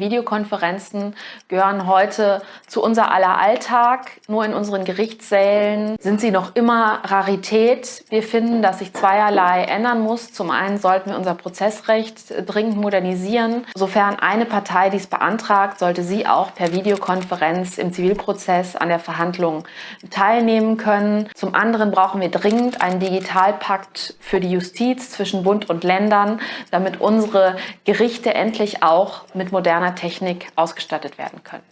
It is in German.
Videokonferenzen gehören heute zu unser aller Alltag. Nur in unseren Gerichtssälen sind sie noch immer Rarität. Wir finden, dass sich zweierlei ändern muss. Zum einen sollten wir unser Prozessrecht dringend modernisieren. Sofern eine Partei dies beantragt, sollte sie auch per Videokonferenz im Zivilprozess an der Verhandlung teilnehmen können. Zum anderen brauchen wir dringend einen Digitalpakt für die Justiz zwischen Bund und Ländern, damit unsere Gerichte endlich auch mit moderner Technik ausgestattet werden können.